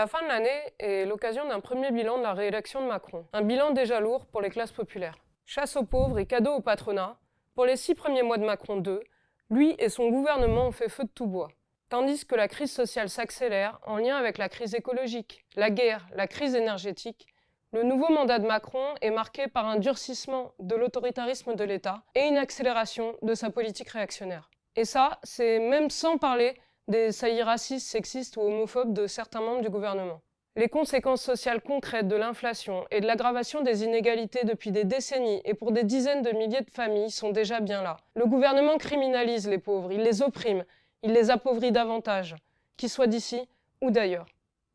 La fin de l'année est l'occasion d'un premier bilan de la réélection de Macron. Un bilan déjà lourd pour les classes populaires. Chasse aux pauvres et cadeaux au patronat, pour les six premiers mois de Macron 2, lui et son gouvernement ont fait feu de tout bois. Tandis que la crise sociale s'accélère en lien avec la crise écologique, la guerre, la crise énergétique, le nouveau mandat de Macron est marqué par un durcissement de l'autoritarisme de l'État et une accélération de sa politique réactionnaire. Et ça, c'est même sans parler des saillies racistes, sexistes ou homophobes de certains membres du gouvernement. Les conséquences sociales concrètes de l'inflation et de l'aggravation des inégalités depuis des décennies et pour des dizaines de milliers de familles sont déjà bien là. Le gouvernement criminalise les pauvres, il les opprime, il les appauvrit davantage, qu'ils soient d'ici ou d'ailleurs.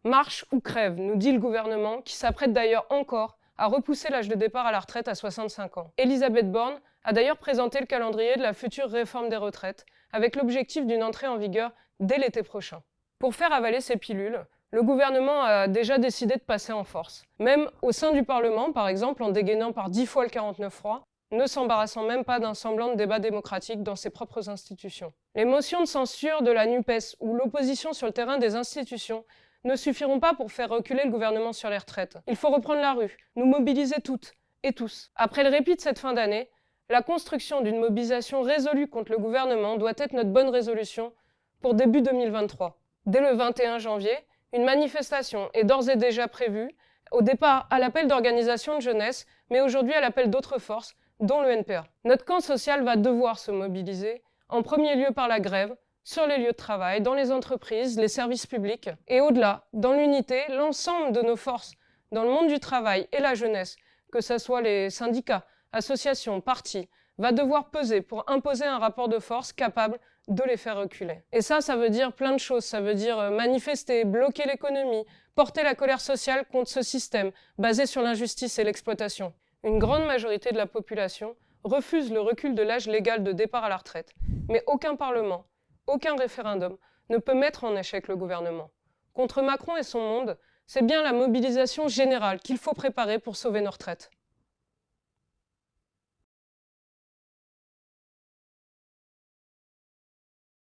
Marche ou crève, nous dit le gouvernement, qui s'apprête d'ailleurs encore à repousser l'âge de départ à la retraite à 65 ans. Elisabeth Borne a d'ailleurs présenté le calendrier de la future réforme des retraites, avec l'objectif d'une entrée en vigueur dès l'été prochain. Pour faire avaler ces pilules, le gouvernement a déjà décidé de passer en force. Même au sein du Parlement, par exemple, en dégainant par dix fois le 49-3, ne s'embarrassant même pas d'un semblant de débat démocratique dans ses propres institutions. Les motions de censure de la NUPES ou l'opposition sur le terrain des institutions ne suffiront pas pour faire reculer le gouvernement sur les retraites. Il faut reprendre la rue, nous mobiliser toutes et tous. Après le répit de cette fin d'année, la construction d'une mobilisation résolue contre le gouvernement doit être notre bonne résolution pour début 2023. Dès le 21 janvier, une manifestation est d'ores et déjà prévue, au départ à l'appel d'organisations de jeunesse, mais aujourd'hui à l'appel d'autres forces, dont le NPA. Notre camp social va devoir se mobiliser, en premier lieu par la grève, sur les lieux de travail, dans les entreprises, les services publics, et au-delà, dans l'unité, l'ensemble de nos forces dans le monde du travail et la jeunesse, que ce soit les syndicats, associations, partis, va devoir peser pour imposer un rapport de force capable de les faire reculer. Et ça, ça veut dire plein de choses. Ça veut dire euh, manifester, bloquer l'économie, porter la colère sociale contre ce système basé sur l'injustice et l'exploitation. Une grande majorité de la population refuse le recul de l'âge légal de départ à la retraite. Mais aucun parlement, aucun référendum ne peut mettre en échec le gouvernement. Contre Macron et son monde, c'est bien la mobilisation générale qu'il faut préparer pour sauver nos retraites.